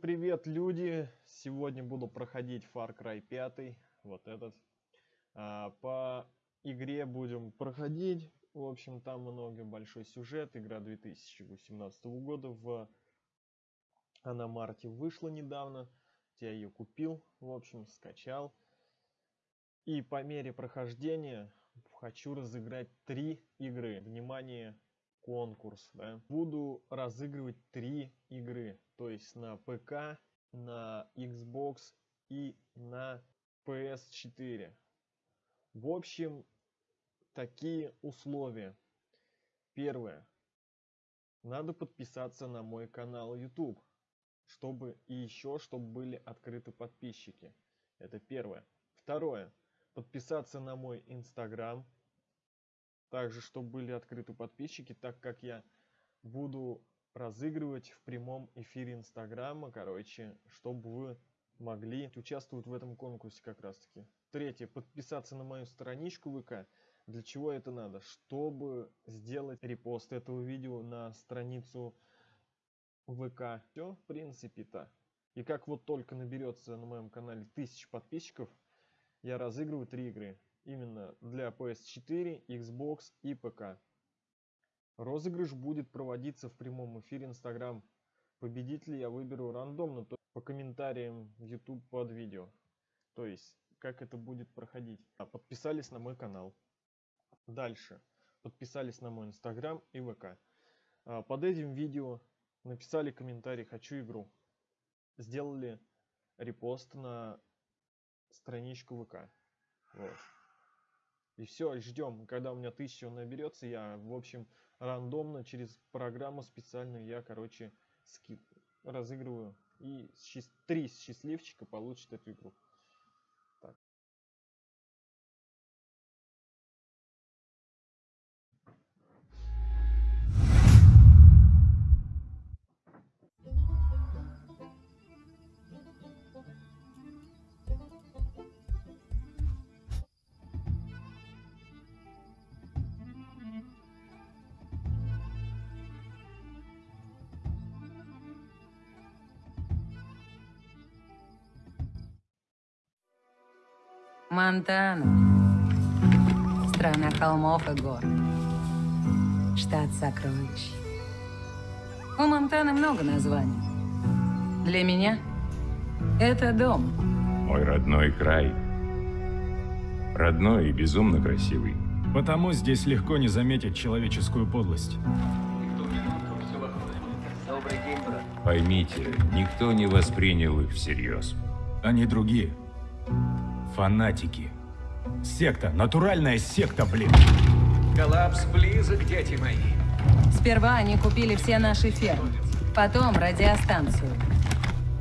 привет, люди! Сегодня буду проходить Far Cry 5, вот этот. А, по игре будем проходить. В общем, там много большой сюжет. Игра 2018 года. В... Она марте вышла недавно. Я ее купил, в общем, скачал. И по мере прохождения хочу разыграть три игры. Внимание, конкурс. Да? Буду разыгрывать три игры. То есть на ПК, на Xbox и на PS4. В общем, такие условия. Первое. Надо подписаться на мой канал YouTube, чтобы и еще, чтобы были открыты подписчики. Это первое. Второе. Подписаться на мой Instagram, также, чтобы были открыты подписчики, так как я буду разыгрывать в прямом эфире Инстаграма, короче, чтобы вы могли участвовать в этом конкурсе как раз таки. Третье, подписаться на мою страничку ВК. Для чего это надо? Чтобы сделать репост этого видео на страницу ВК. Все, в принципе-то. И как вот только наберется на моем канале 1000 подписчиков, я разыгрываю три игры. Именно для PS4, Xbox и ПК. Розыгрыш будет проводиться в прямом эфире Instagram. Победителя я выберу рандомно, то по комментариям в YouTube под видео. То есть, как это будет проходить. А, подписались на мой канал. Дальше. Подписались на мой Instagram и ВК. А, под этим видео написали комментарий «Хочу игру». Сделали репост на страничку ВК. Вот. И все, ждем, когда у меня 1000 наберется, я, в общем, рандомно через программу специальную я, короче, ски... разыгрываю. И три счастливчика получат эту игру. Монтана. Страна холмов и гор. Штат сокровищ. У Монтаны много названий. Для меня это дом. Мой родной край. Родной и безумно красивый. Потому здесь легко не заметить человеческую подлость. Поймите, никто не воспринял их всерьез. Они другие. Фанатики. Секта. Натуральная секта, блин. Коллапс близок, дети мои. Сперва они купили все наши фермы. Потом радиостанцию.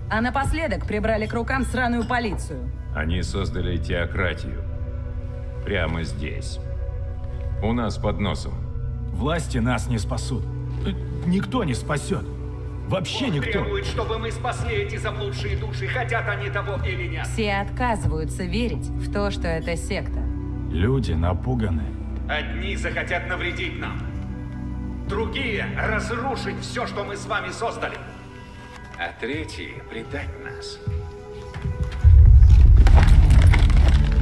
А напоследок прибрали к рукам сраную полицию. Они создали теократию. Прямо здесь. У нас под носом. Власти нас не спасут. Никто не спасет. Вообще Он никто. требует, чтобы мы спасли эти заблудшие души, хотят они того или нет. Все отказываются верить в то, что это секта. Люди напуганы. Одни захотят навредить нам. Другие — разрушить все, что мы с вами создали. А третьи — предать нас.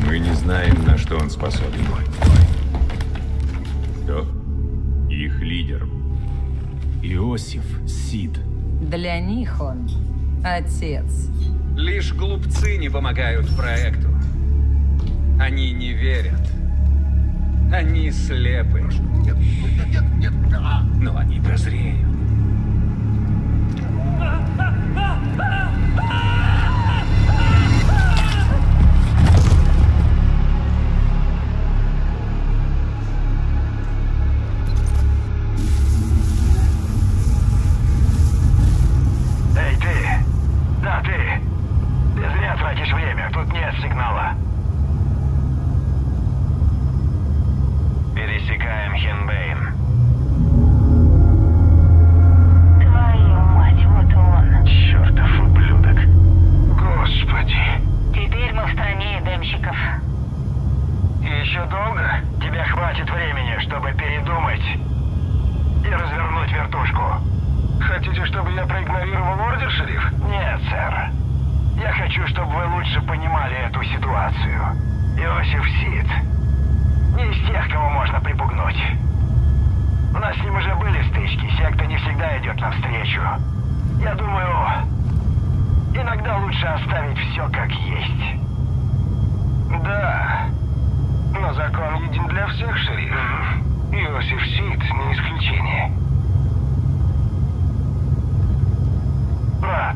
Мы не знаем, на что он способен. Кто? Их лидер. Иосиф Сид. Для них он отец. Лишь глупцы не помогают проекту. Они не верят. Они слепы. Но они прозреют. Еще долго? Тебе хватит времени, чтобы передумать и развернуть вертушку. Хотите, чтобы я проигнорировал ордер, шериф? Нет, сэр. Я хочу, чтобы вы лучше понимали эту ситуацию. Иосиф Сид не из тех, кого можно припугнуть. У нас с ним уже были стычки, секта не всегда идет навстречу. Я думаю, иногда лучше оставить все как есть. Да, но закон един для всех, шериф. Иосиф Сид не исключение. Брат,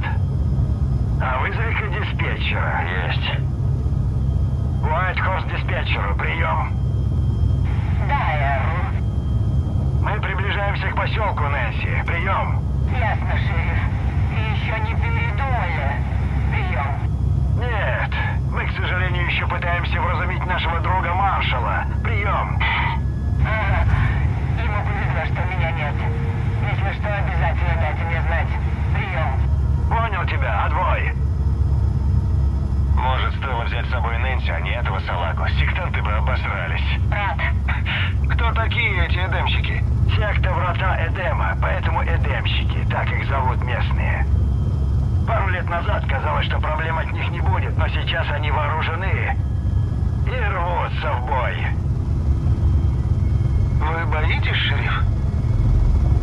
а вызови-ка диспетчера. Есть. Уайтхорс диспетчеру, прием. Да, Эрл. Мы приближаемся к поселку, Нэнси. Прием. Ясно, шериф. И еще не передумали. Прием. Нет, мы, к сожалению, еще пытаемся вразумить нашего друга маршала. Прием. Ага. Ему повезло, что меня нет. Если что, обязательно дайте мне знать. Прием. Понял тебя, отбой. Может, стоило взять с собой Нэнси, а не этого салагу. Сектанты бы обосрались. Брат. Кто такие эти эдемщики? Секта Врата Эдема, поэтому эдемщики, так их зовут местные. Пару лет назад казалось, что проблем от них не будет, но сейчас они вооружены и рвутся в бой. Вы боитесь, шериф?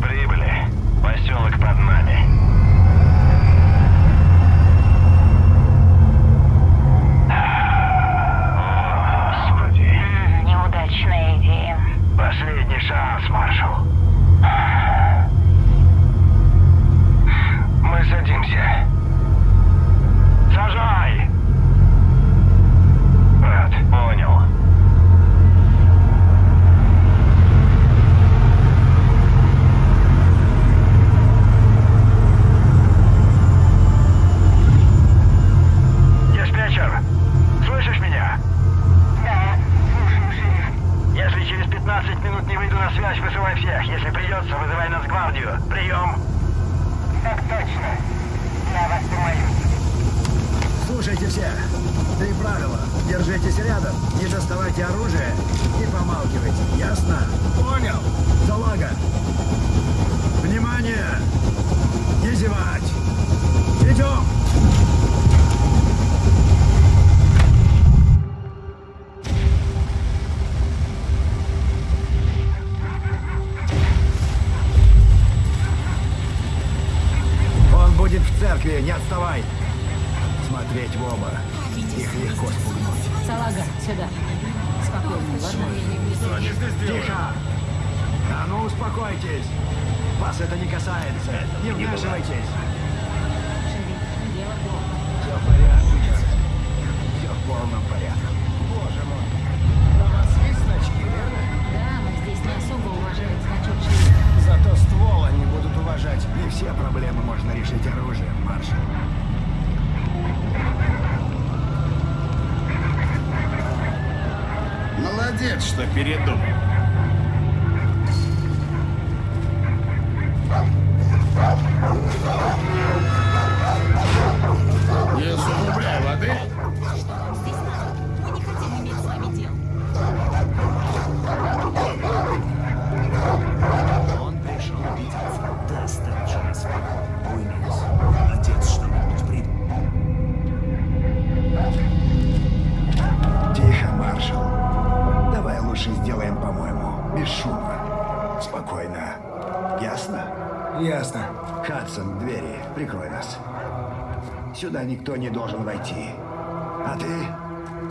Прибыли. Поселок под нами. Неудачная идея. Последний шанс, маршал. Мы садимся. Сажай! Брат, понял. Диспетчер, слышишь меня? Да, слушаю, шериф. Если через 15 минут не выйду на связь, вызывай всех. Если придется, вызывай нас гвардию. Прием. Точно. Я вас помолюсь. Слушайте все. Три правила. Держитесь рядом, не доставайте оружие и помалкивайте. Ясно? Понял. Салага. Внимание! Не зевать! Идем! Не отставай! Смотреть в оба. Их легко спугнуть. Салага, сюда. Спокойно, ладно? Тихо! А ну успокойтесь! Вас это не касается. Не вмешивайтесь. Дело плохо. Все в порядке. Все в полном порядке. Боже мой. У вас есть значки, верно? Да, но здесь не особо уважают значок шерифа. Зато ствол они будут уважать. Не все проблемы можно решить оружием, маршал. Молодец, что передумал.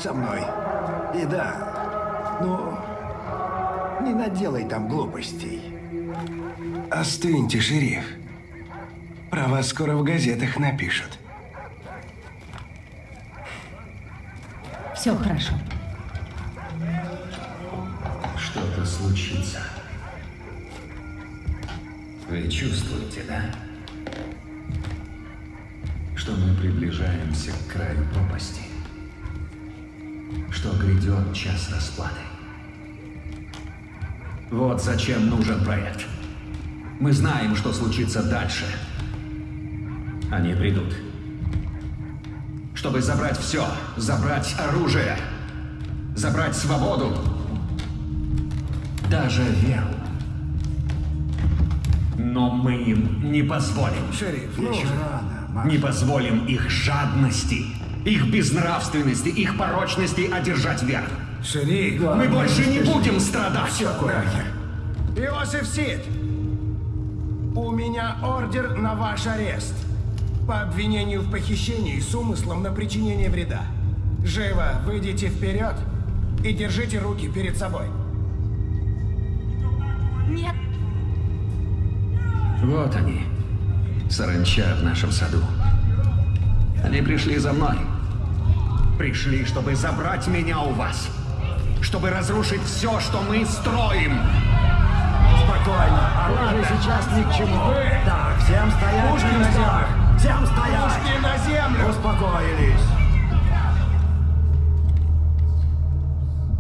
Со мной. И да, ну, не наделай там глупостей. Остыньте, шериф. Про вас скоро в газетах напишут. Все хорошо. Расплаты. Вот зачем нужен проект. Мы знаем, что случится дальше. Они придут. Чтобы забрать все. Забрать оружие. Забрать свободу. Даже веру. Но мы им не позволим. Шериф, Еще рано, Не позволим их жадности, их безнравственности, их порочности одержать верх. Шериф, Мы больше не будем страдать. Все аккуратнее. Иосиф Сид, у меня ордер на ваш арест. По обвинению в похищении с умыслом на причинение вреда. Живо выйдите вперед и держите руки перед собой. Нет. Вот они, саранча в нашем саду. Они пришли за мной. Пришли, чтобы забрать меня у вас. Чтобы разрушить все, что мы строим. Спокойно, оружие сейчас ни к чему. Так, всем стоять Пушки на на местах. Всем стоять. Пушки на землю! Успокоились.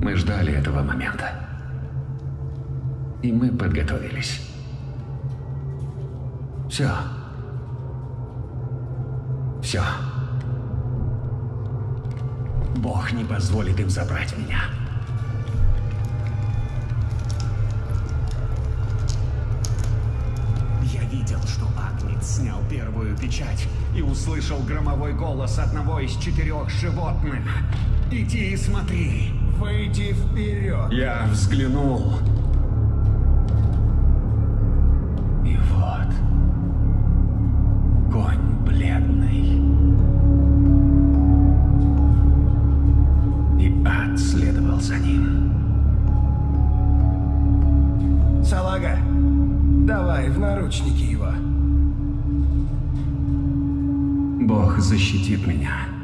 Мы ждали этого момента. И мы подготовились. Все. Все. Бог не позволит им забрать меня. Я видел, что Агнец снял первую печать и услышал громовой голос одного из четырех животных. Иди и смотри. Выйди вперед. Я взглянул. И вот. Конь бледный. И ад следовал за ним. Салага, давай в наручники защитит меня.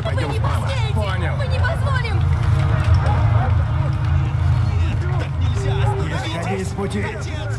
Мы пойдем справа. Понял. Мы не позволим! Не сходи с пути. Отец!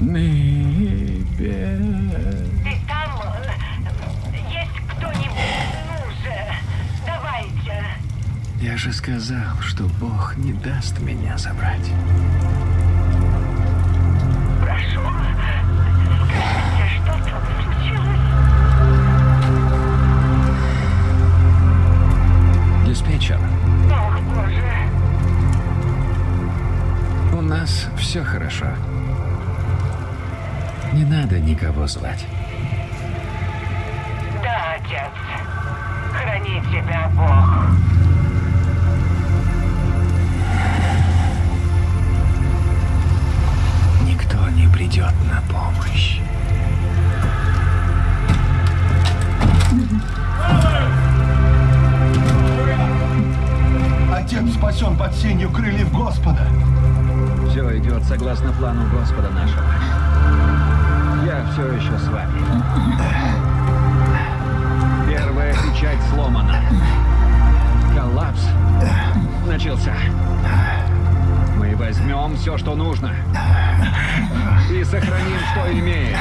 Ты там есть кто-нибудь. Ну же, давайте. Я же сказал, что Бог не даст меня забрать. Прошу, скажите, что там случилось? Диспетчер. Ну, У нас все хорошо. Не надо никого звать. Да, отец. Храни тебя Бог. Никто не придет на помощь. Отец спасен под сенью крыльев Господа. Все идет согласно плану Господа нашего. Я все еще с вами. Первая печать сломана. Коллапс начался. Мы возьмем все, что нужно. И сохраним, что имеем.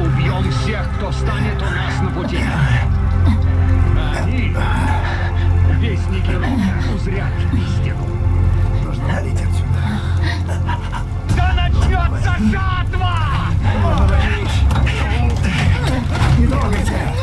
Мы убьем всех, кто встанет у нас на пути. Они, вестники рока, узрят истину. Нужно валить отсюда. Да начнется жатва! Не трогайте!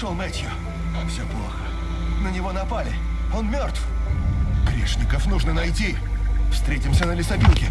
Нашел Мэтью. Все плохо. На него напали. Он мертв. Грешников нужно найти. Встретимся на лесопилке.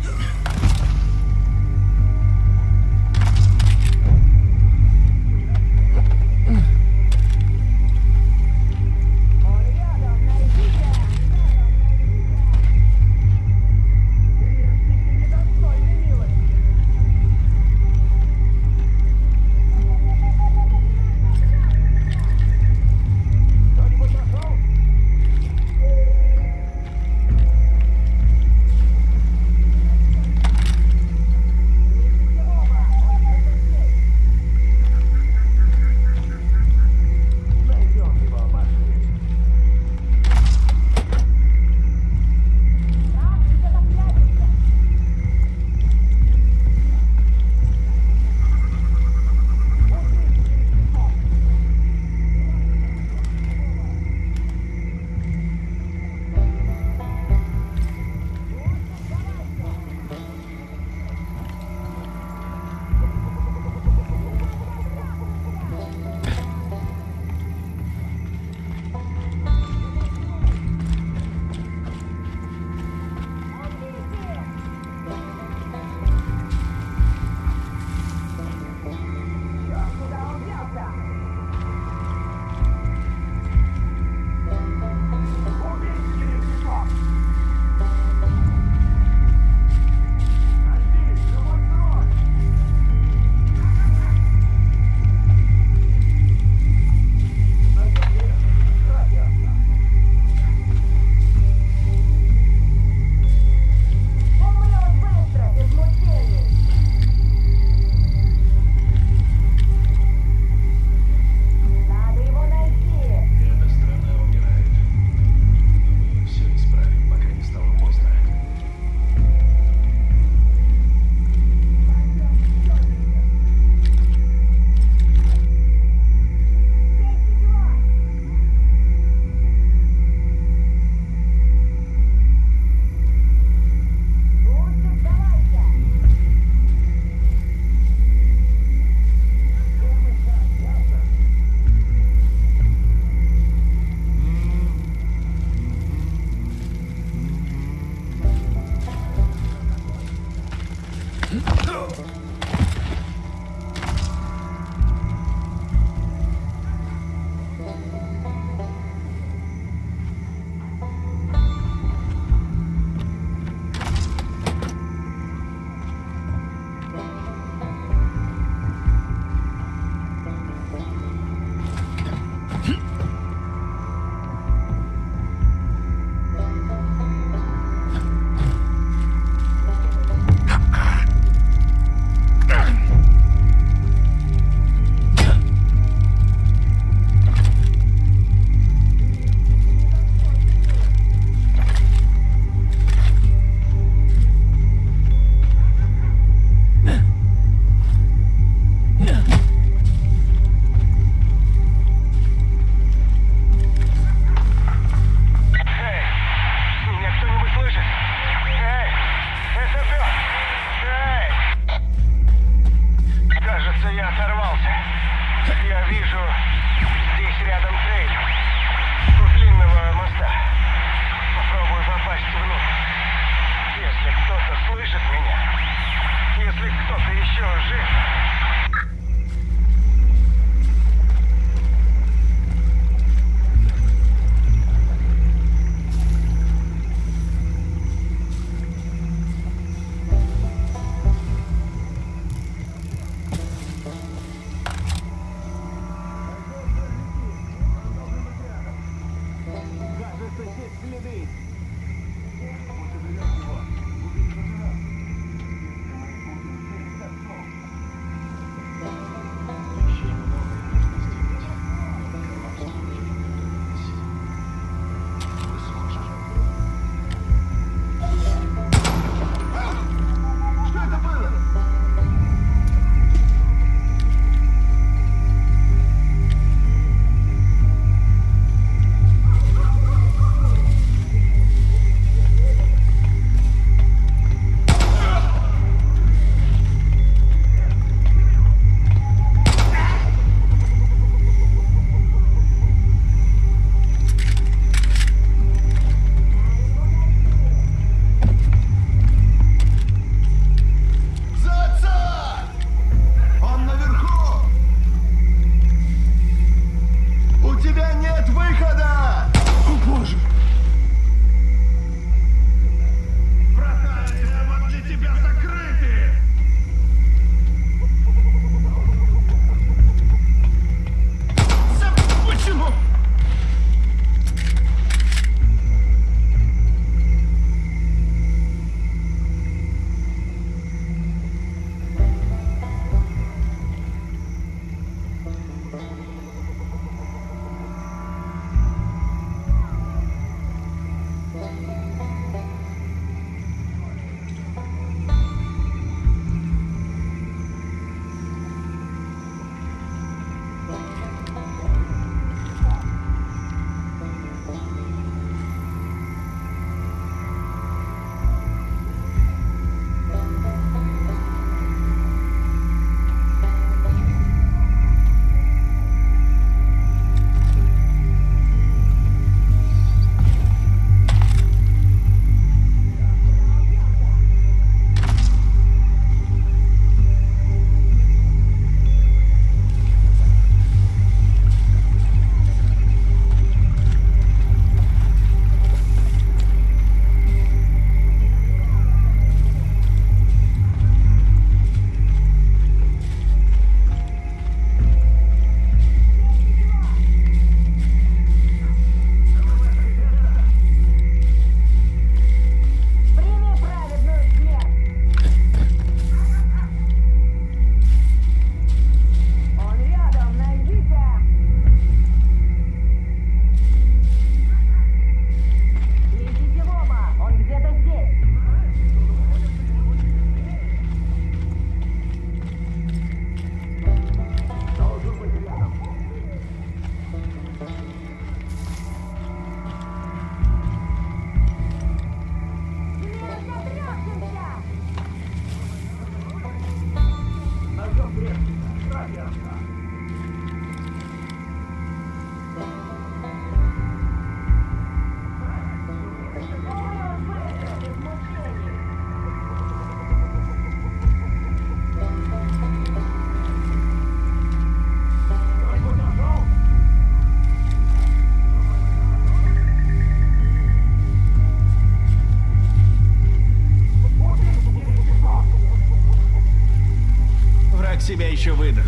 Еще выдаст.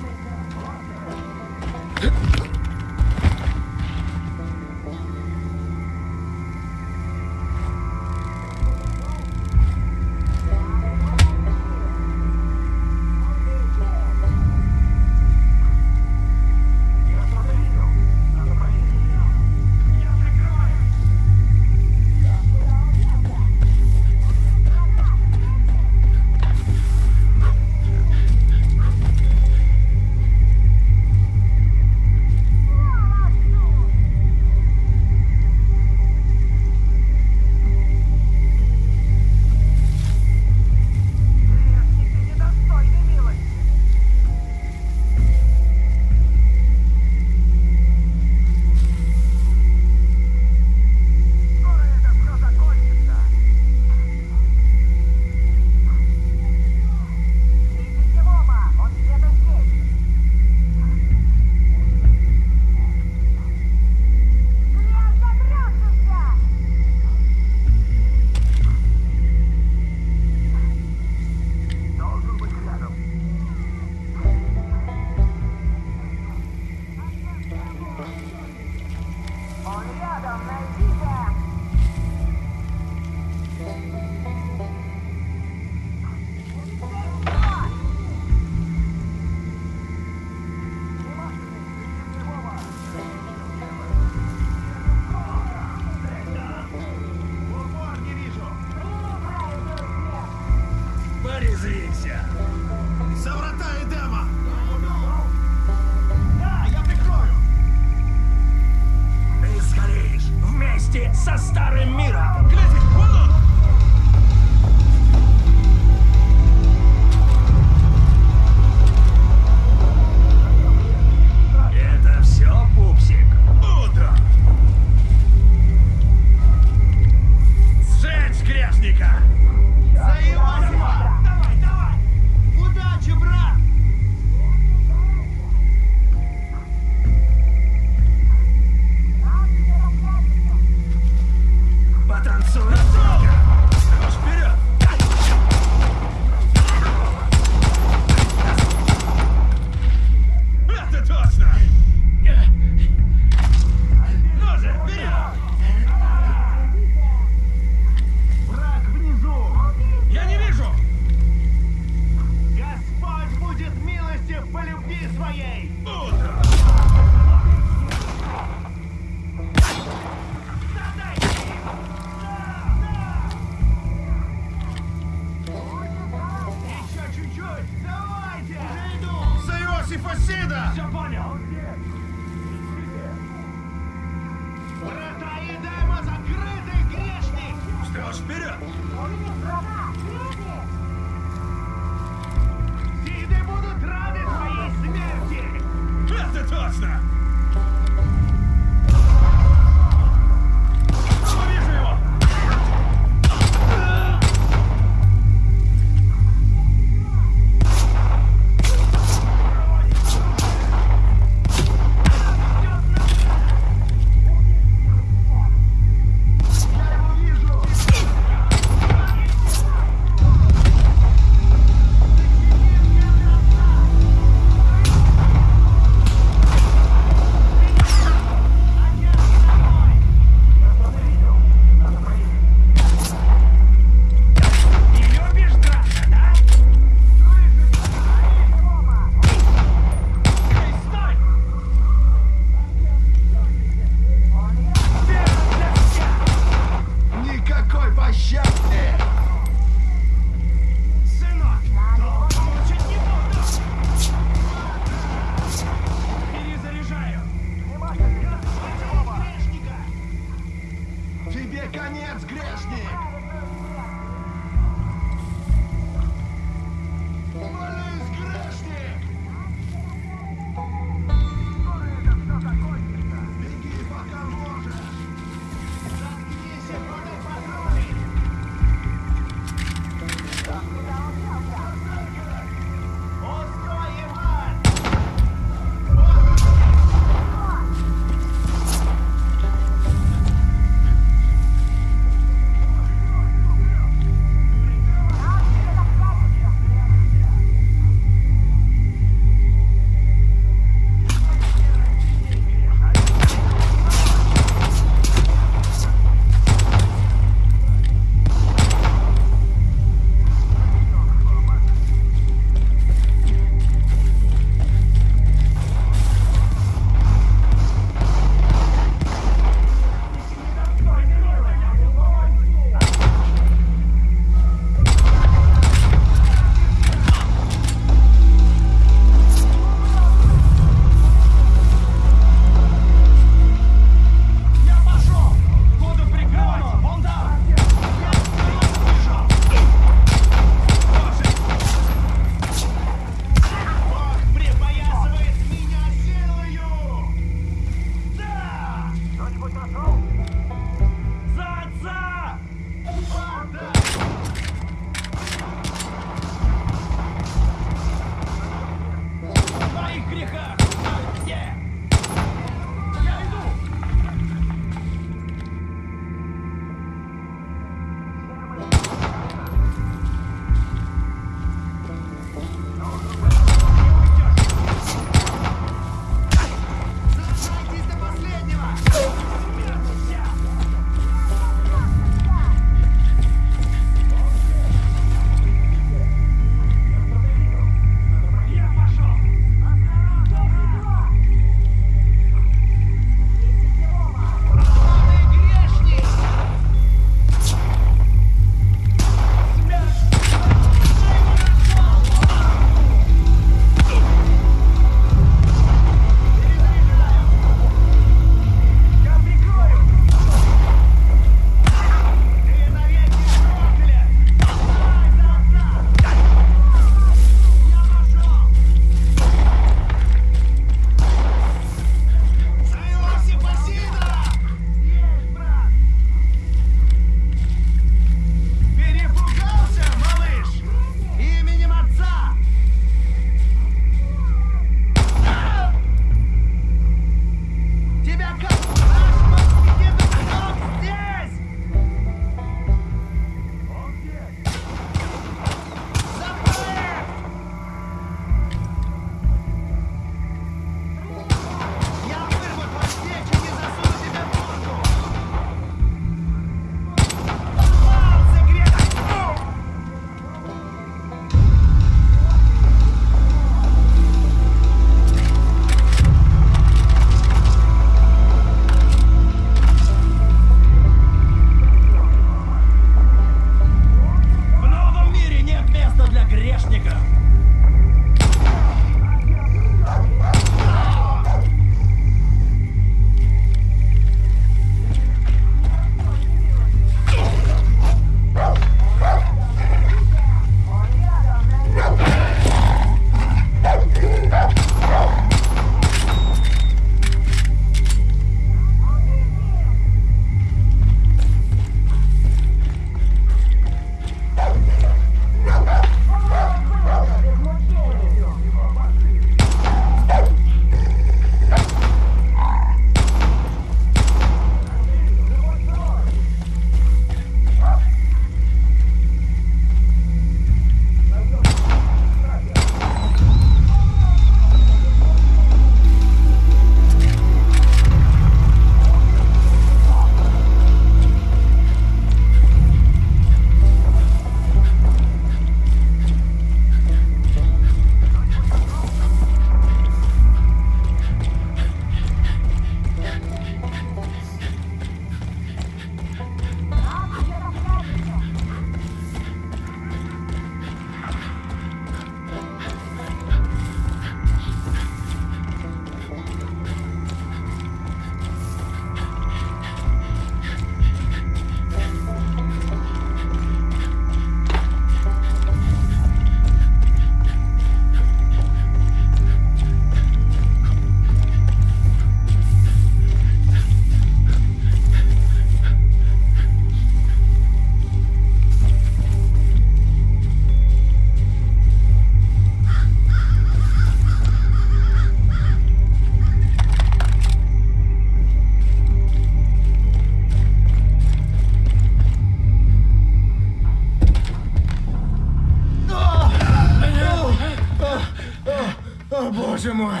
Боже мой!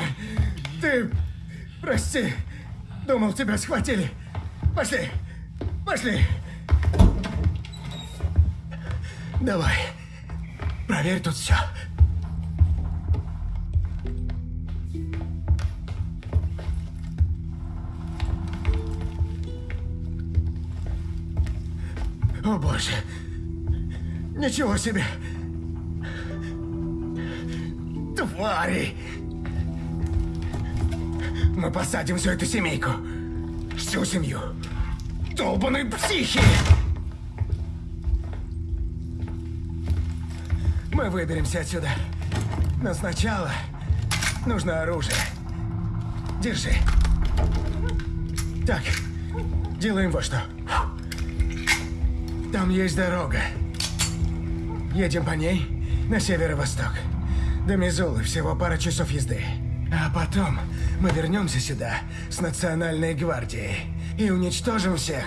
Ты... Прости. Думал, тебя схватили. Пошли. Пошли. Давай. Проверь тут все. О боже. Ничего себе. Твари. Мы посадим всю эту семейку. Всю семью. Долбаные психи! Мы выберемся отсюда. Но сначала нужно оружие. Держи. Так, делаем вот что. Там есть дорога. Едем по ней на северо-восток. До Мизулы всего пара часов езды. А потом мы вернемся сюда с Национальной гвардией и уничтожим всех.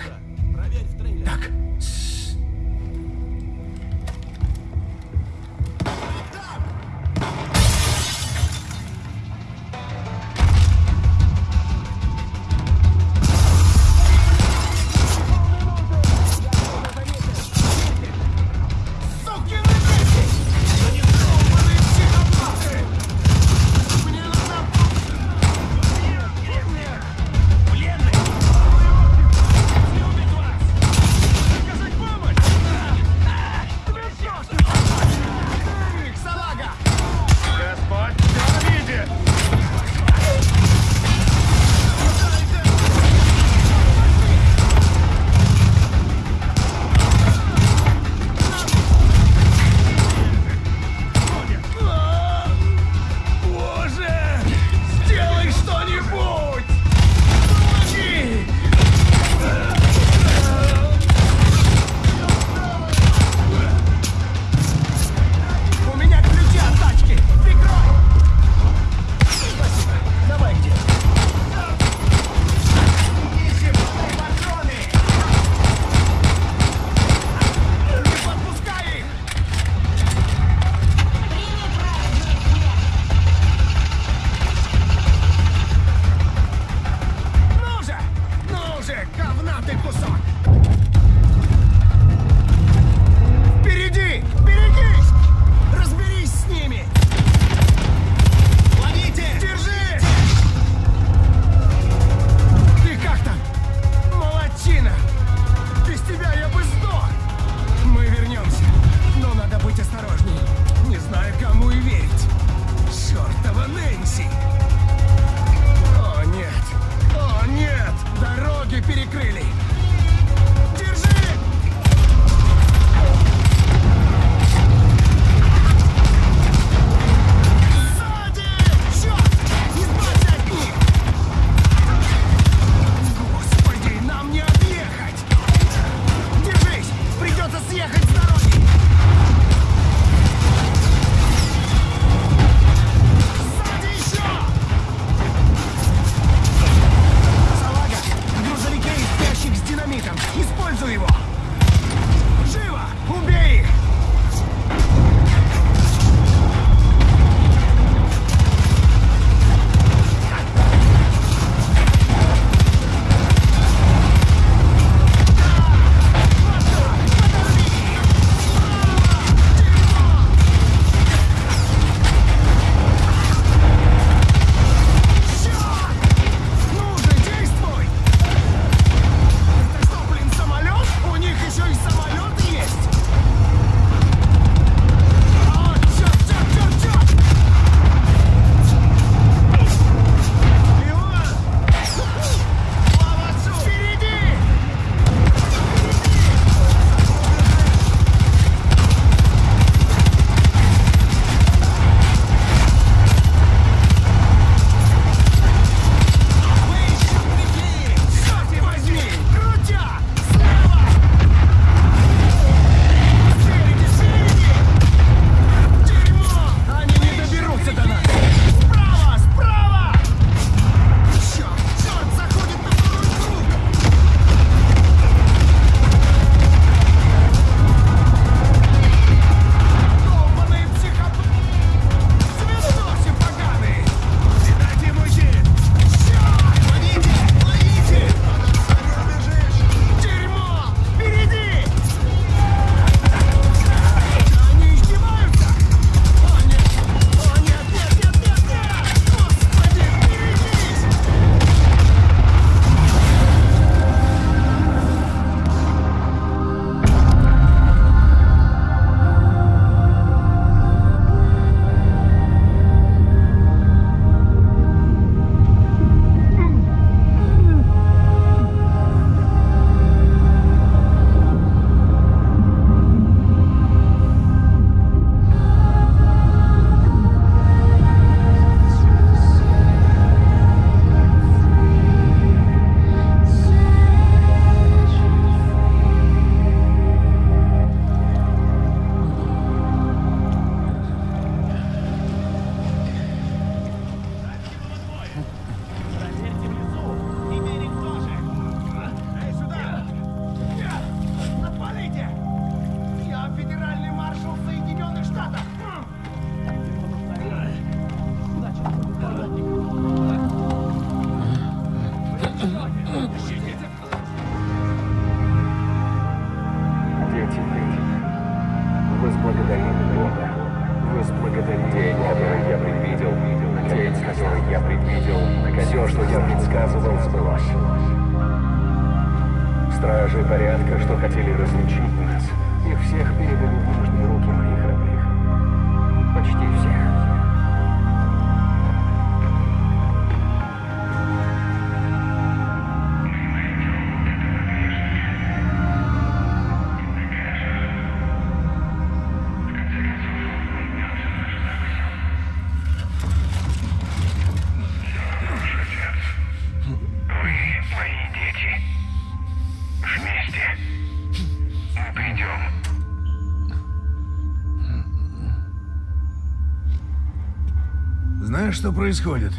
Что происходит?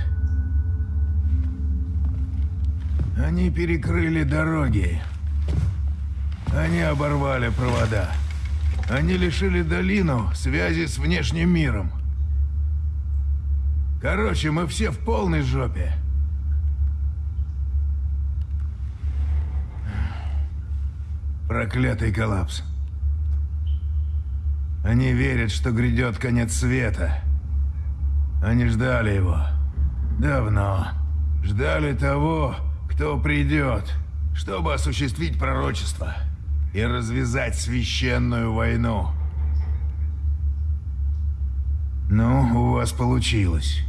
Они перекрыли дороги. Они оборвали провода. Они лишили долину связи с внешним миром. Короче, мы все в полной жопе. Проклятый коллапс. Они верят, что грядет конец света. Они ждали его. Давно. Ждали того, кто придет, чтобы осуществить пророчество и развязать священную войну. Ну, у вас получилось.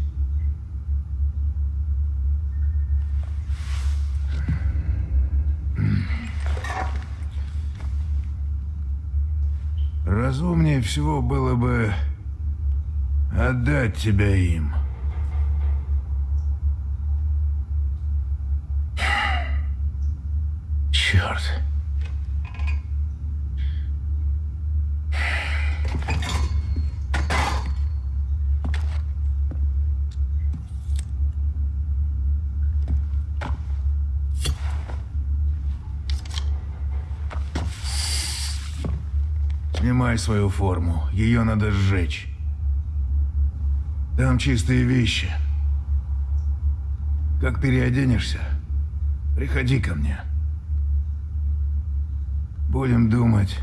Разумнее всего было бы отдать тебя им. Черт. Снимай свою форму. Ее надо сжечь. Там чистые вещи. Как переоденешься, приходи ко мне. Будем думать,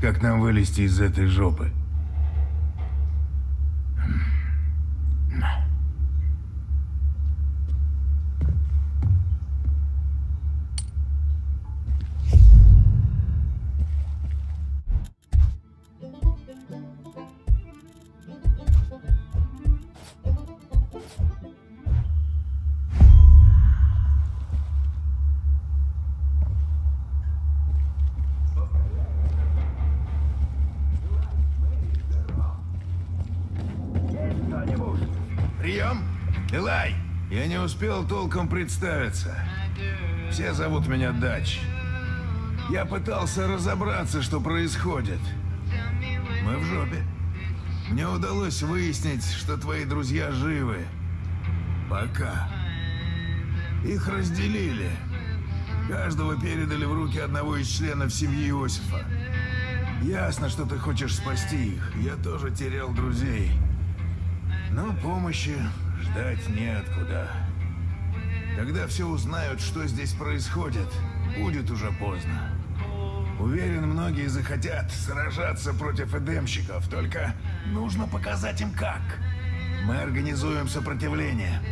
как нам вылезти из этой жопы. Успел толком представиться. Все зовут меня Дач. Я пытался разобраться, что происходит. Мы в жопе. Мне удалось выяснить, что твои друзья живы. Пока. Их разделили. Каждого передали в руки одного из членов семьи Иосифа. Ясно, что ты хочешь спасти их. Я тоже терял друзей. Но помощи ждать неоткуда. Когда все узнают, что здесь происходит, будет уже поздно. Уверен, многие захотят сражаться против эдемщиков, только нужно показать им как. Мы организуем сопротивление.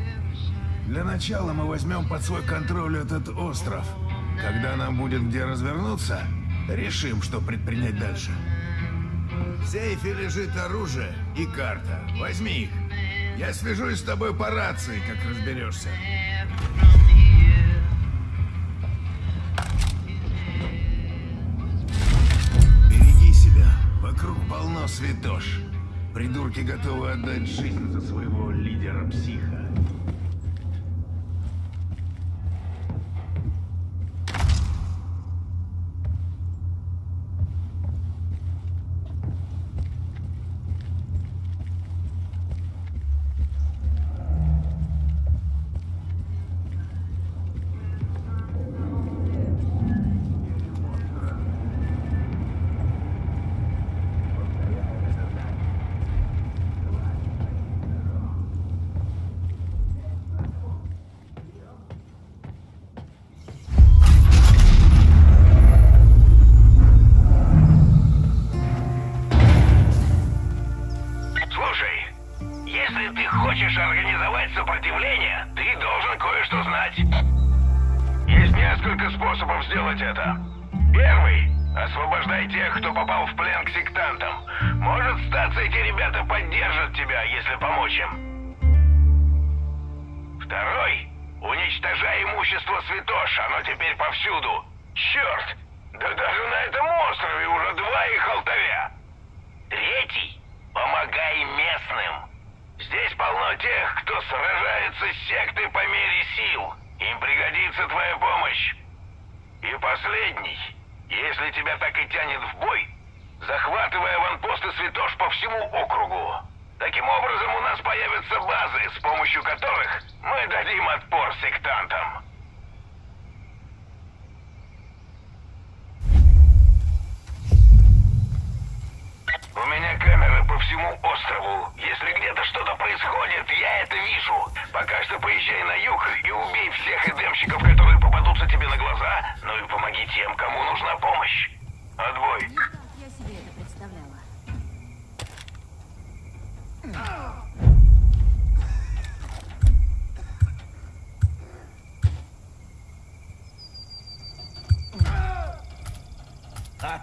Для начала мы возьмем под свой контроль этот остров. Когда нам будет где развернуться, решим, что предпринять дальше. В сейфе лежит оружие и карта. Возьми их. Я свяжусь с тобой по рации, как разберешься. Береги себя. Вокруг полно святош. Придурки готовы отдать жизнь за своего лидера-психа.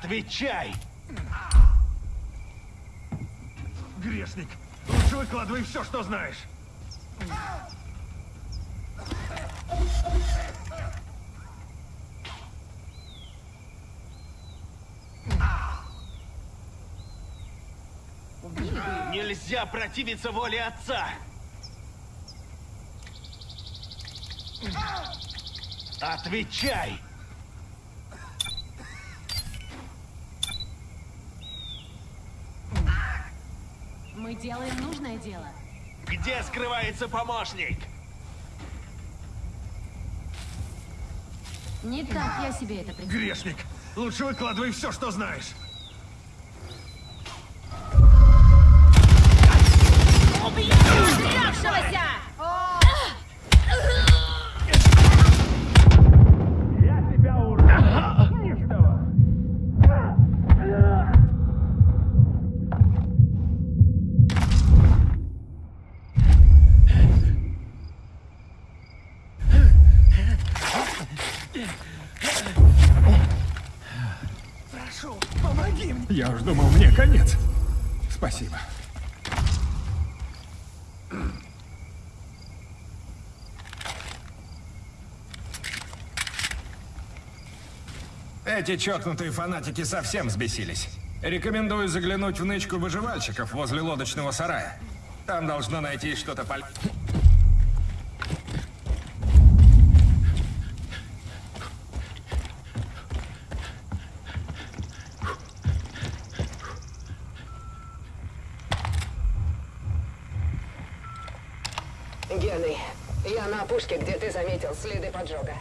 Отвечай! Грешник, лучше выкладывай все, что знаешь. нельзя противиться воле отца. Отвечай! Мы делаем нужное дело. Где скрывается помощник? Не так я себе это представляю. Грешник, лучше выкладывай все, что знаешь. Эти чокнутые фанатики совсем взбесились. Рекомендую заглянуть в нычку выживальщиков возле лодочного сарая. Там должно найти что-то полезное. Генри, я на опушке, где ты заметил следы поджога.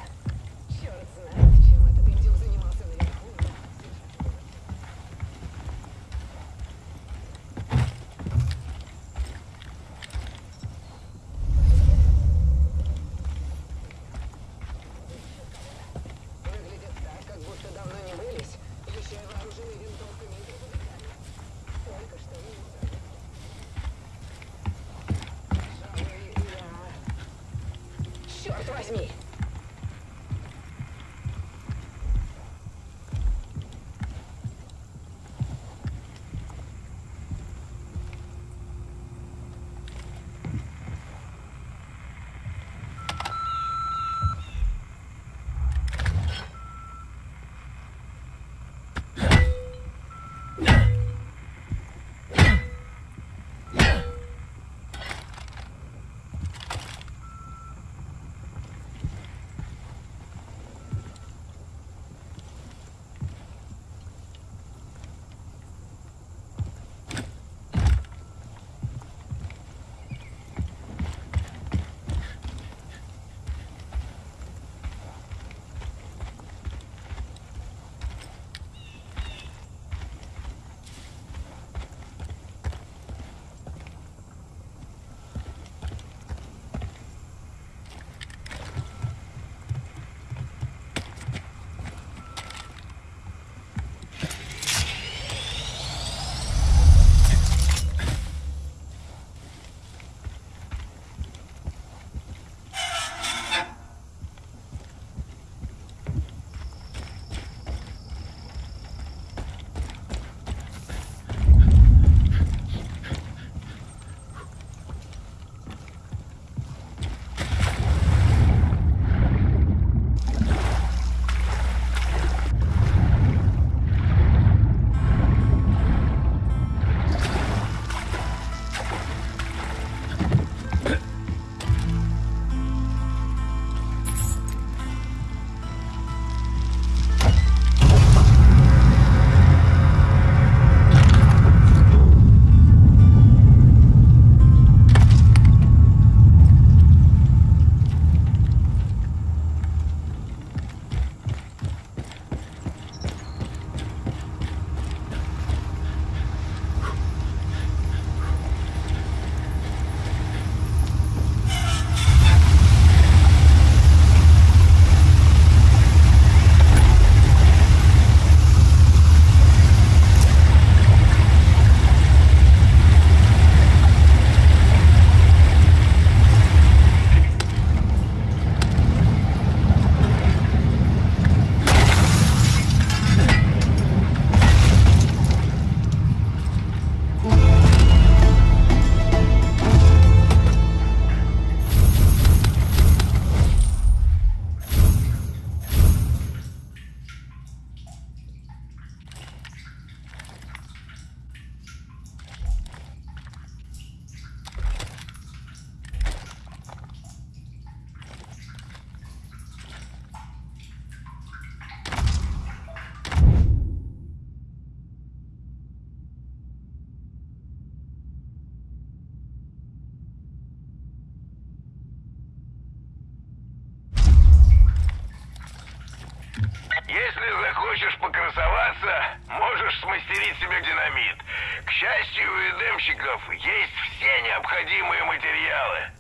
счастью у эдемщиков есть все необходимые материалы.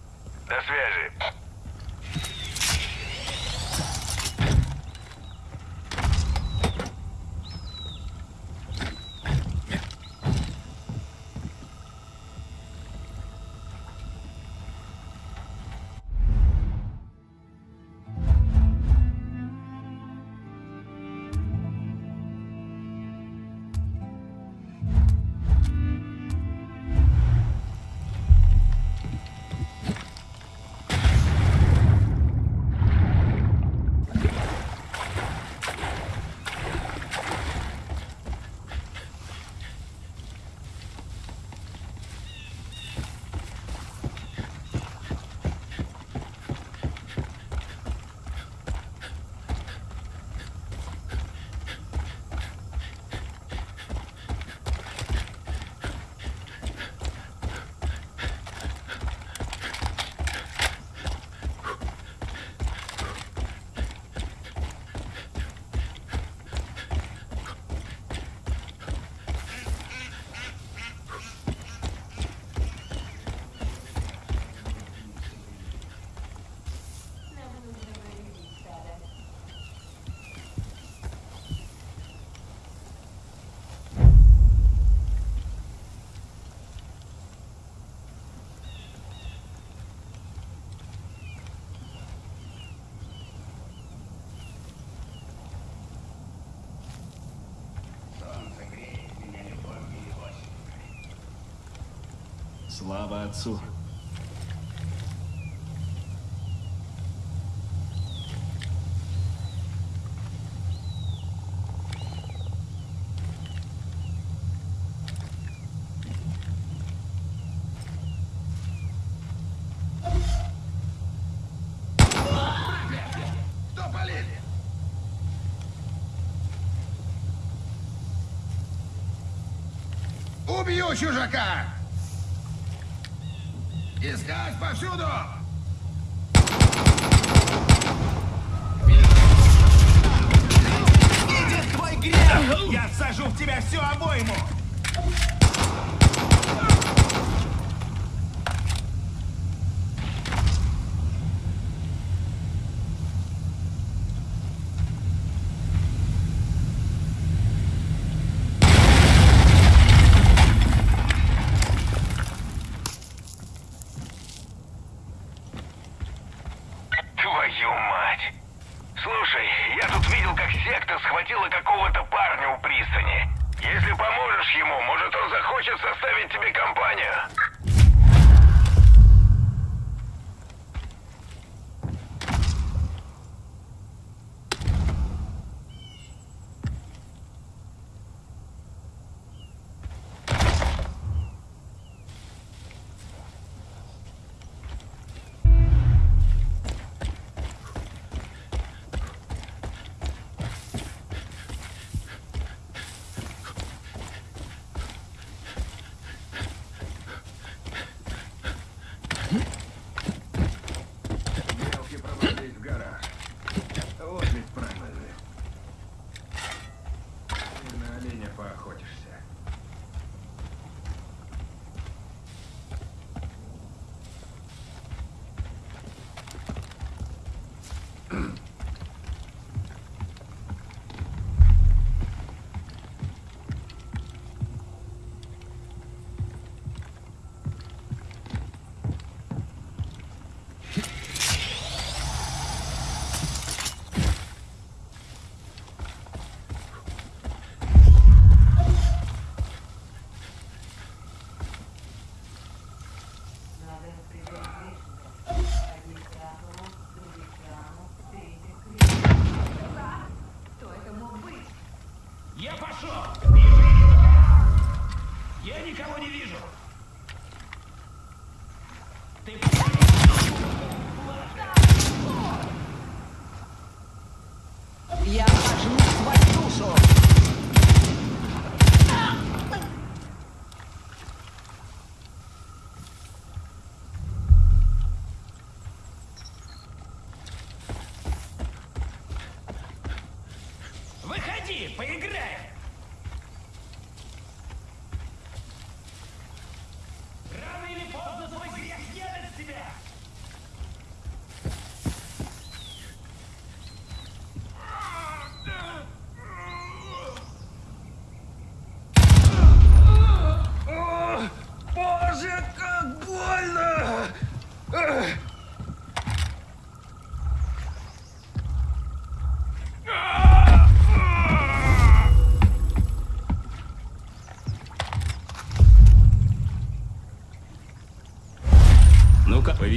До связи. Слава Отцу! чужака! Искать повсюду! Идет твой грех! Я сажу в тебя всю обойму!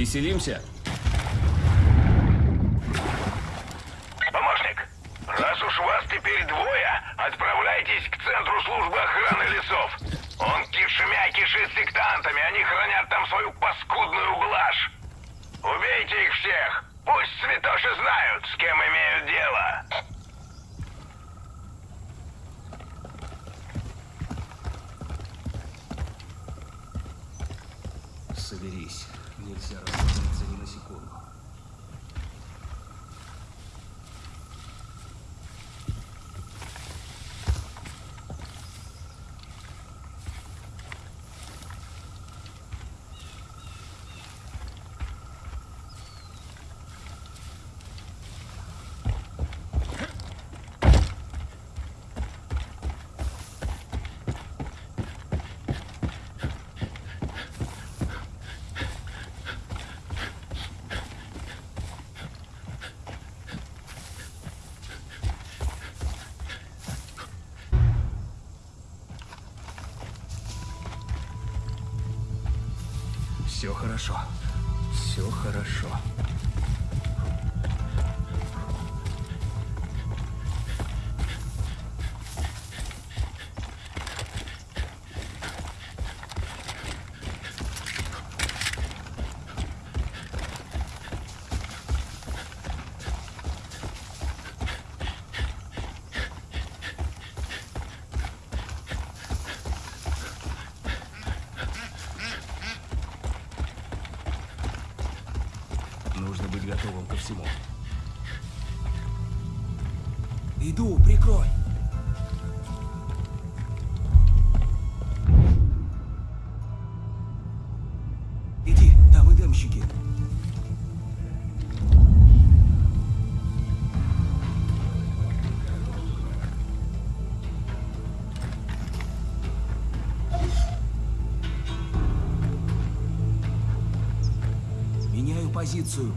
Веселимся! Все хорошо. Все хорошо. полицию.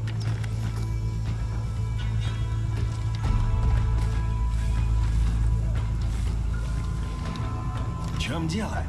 В чем дело?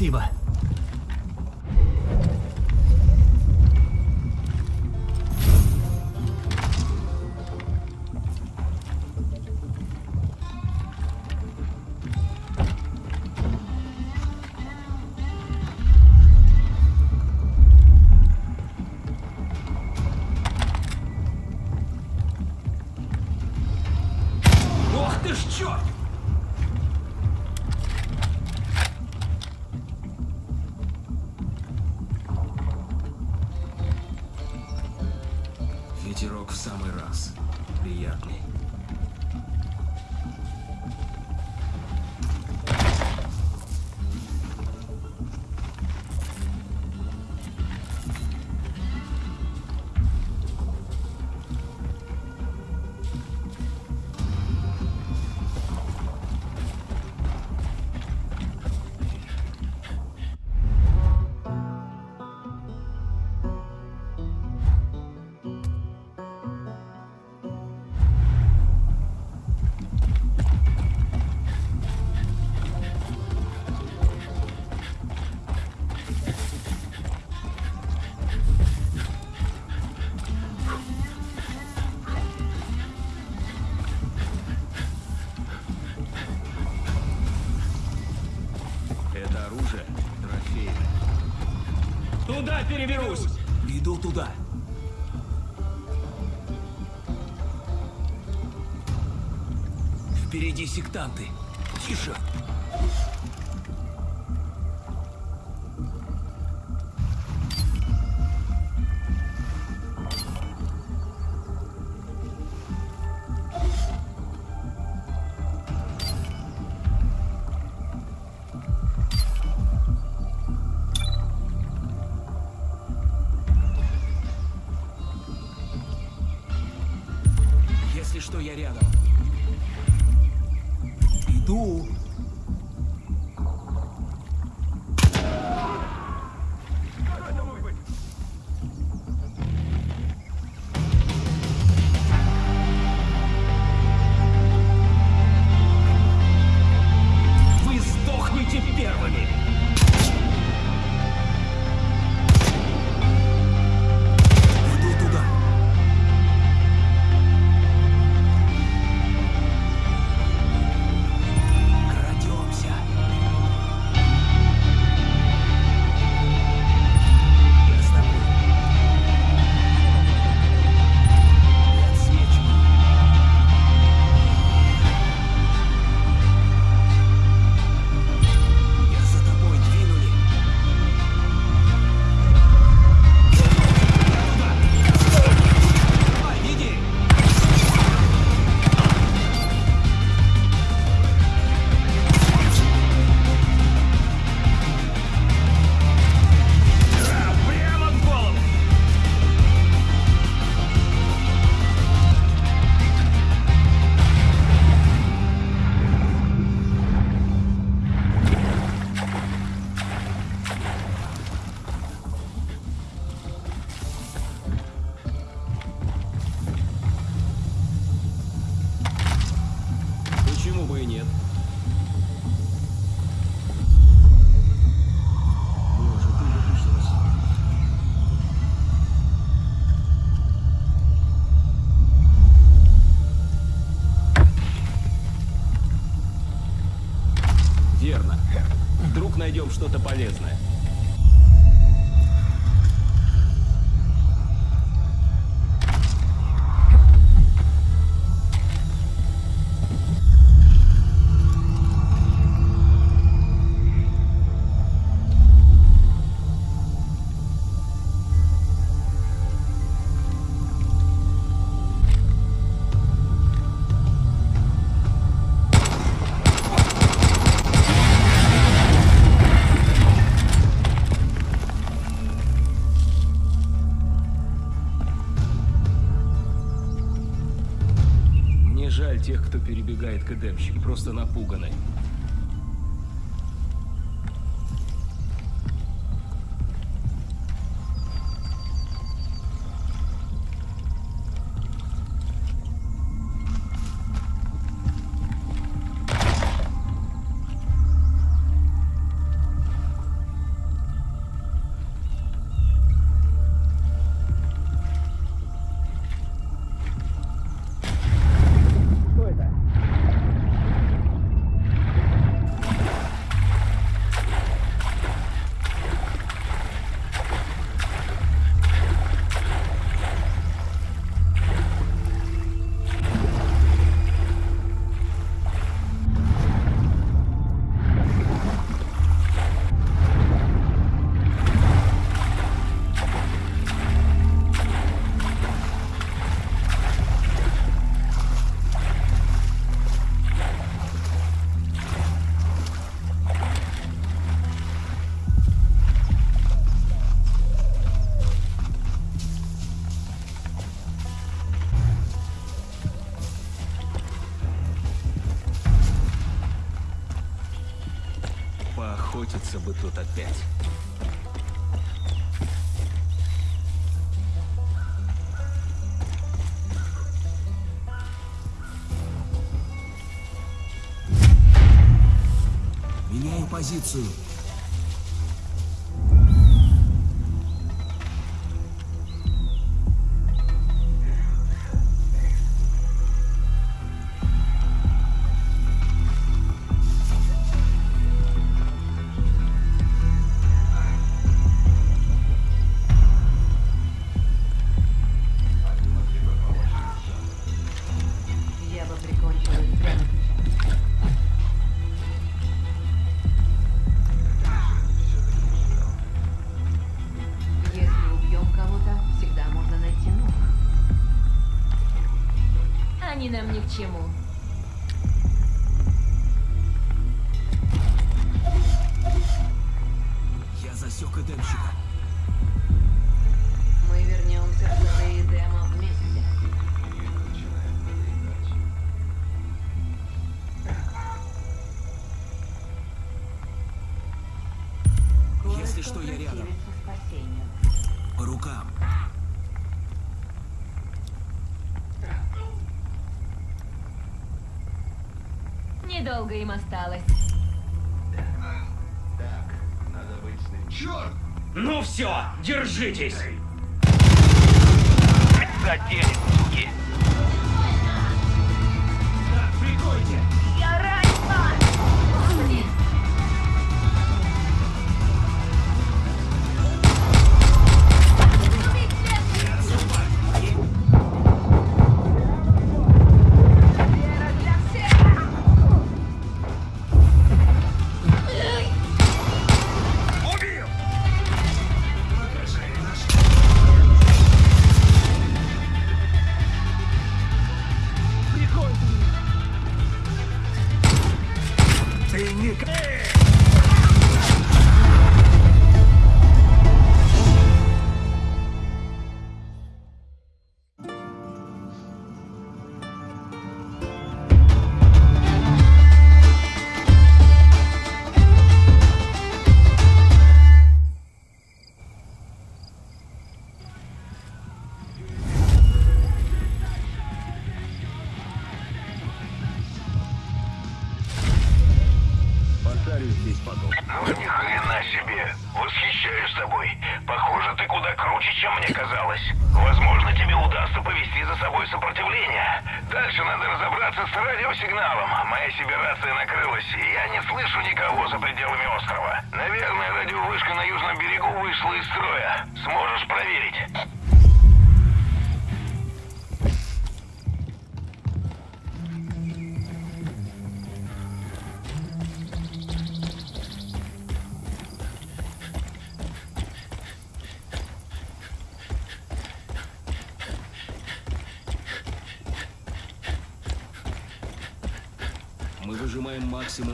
see, but приберусь. Иду туда. Впереди сектанты. Тише. что я рядом. Иду. что-то полезное. тех, кто перебегает к Эдемщике, просто напуганы. появиться бы тут опять. Меняю позицию. недолго им осталось. Так, надо быть с. Черт! Ну все, держитесь! Задели, суки! Так, прикойте!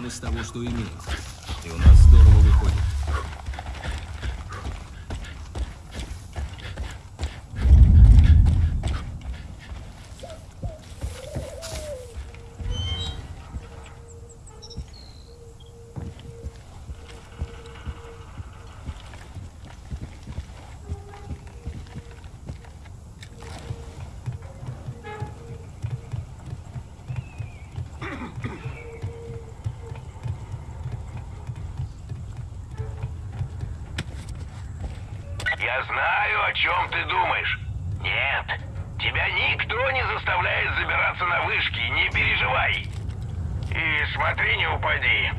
из того, что имеем. чем ты думаешь? Нет, тебя никто не заставляет забираться на вышки, не переживай. И смотри, не упади.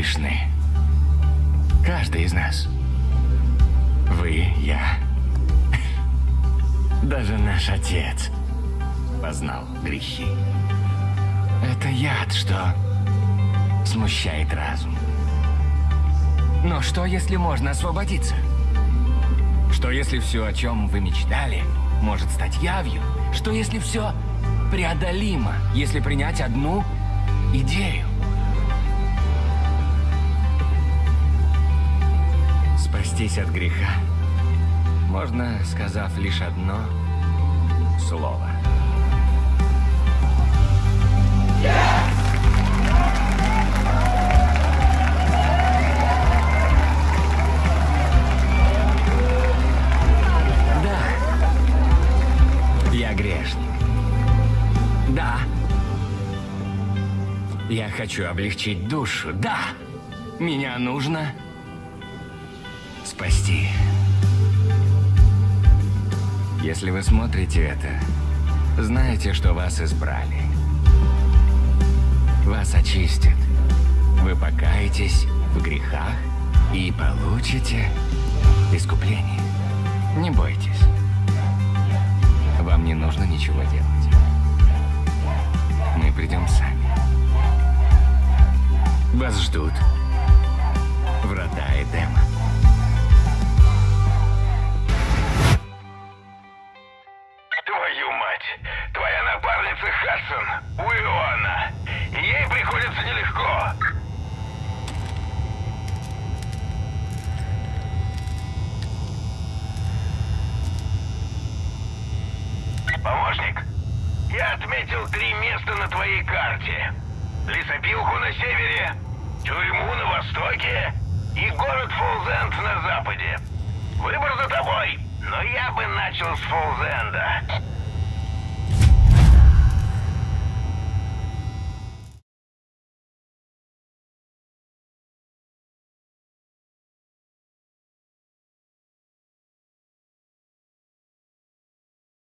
Грешны. Каждый из нас. Вы, я. Даже наш отец познал грехи. Это яд, что смущает разум. Но что, если можно освободиться? Что, если все, о чем вы мечтали, может стать явью? Что, если все преодолимо, если принять одну идею? Спастись от греха можно, сказав лишь одно слово. Да, я грешник. Да, я хочу облегчить душу. Да, меня нужно Если вы смотрите это, знаете, что вас избрали. Вас очистят. Вы покаетесь в грехах и получите искупление. Не бойтесь. Вам не нужно ничего делать. Мы придем сами. Вас ждут врата Эдема.